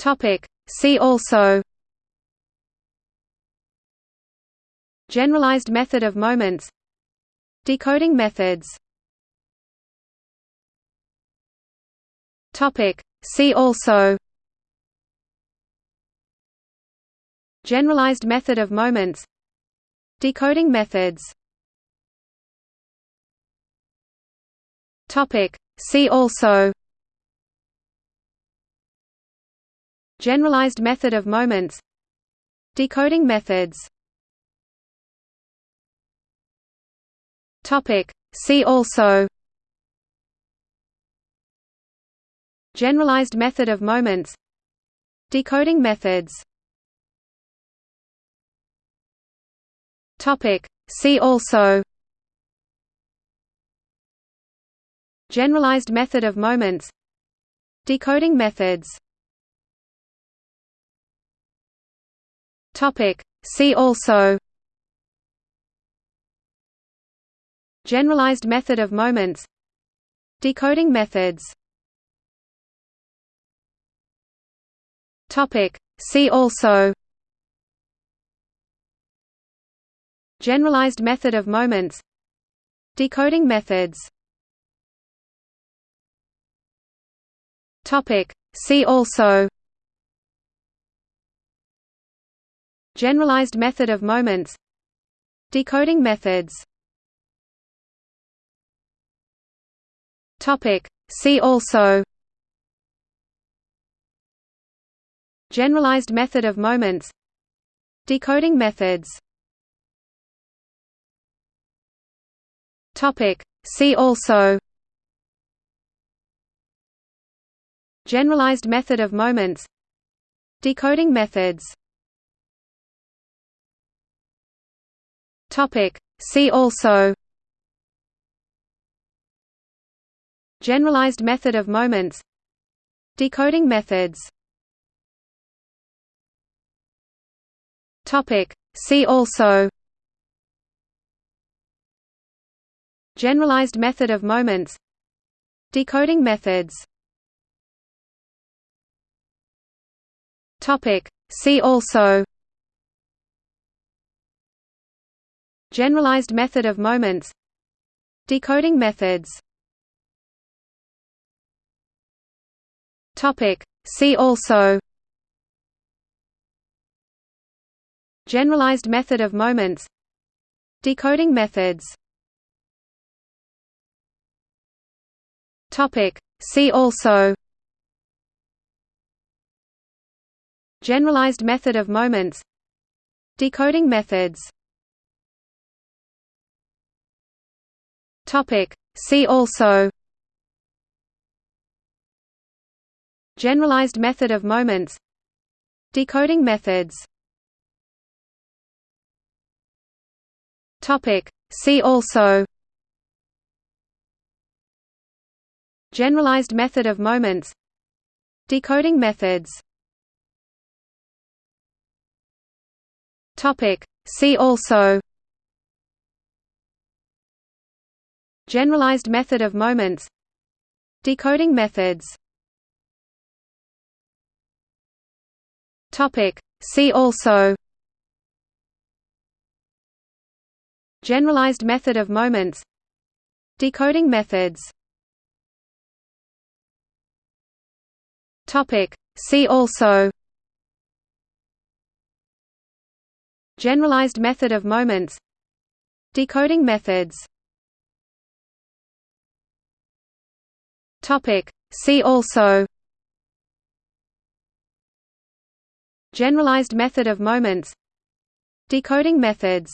Topic. See also. Generalized method of moments. Decoding methods. Topic. See also. Generalized method of moments. Decoding methods. Topic. See also Generalized method of moments Decoding methods. See also. Generalized method of moments Decoding methods. Topic. See also. Generalized method of moments Decoding methods Topic. See also. Generalized method of moments. Decoding methods. Topic. See also. Generalized method of moments. Decoding methods. Topic. See also Generalized method of moments Decoding methods. Topic. See also. Generalized method of moments Decoding methods. Topic. See also. Generalized method of moments Decoding methods Topic. See also Generalized method of moments Decoding methods Topic. See also Generalized method of moments Decoding methods Topic. See also Generalized method of moments Decoding methods. Topic. See also. Generalized method of moments Decoding methods. Topic. See also. Generalized method of moments Decoding methods Topic. See also. Generalized method of moments. Decoding methods. Topic. See also. Generalized method of moments. Decoding methods. Topic. See also Generalized method of moments Decoding methods. Topic. See also. Generalized method of moments Decoding methods. Topic. See also. Generalized method of moments Decoding methods Topic. See also Generalized method of moments Decoding methods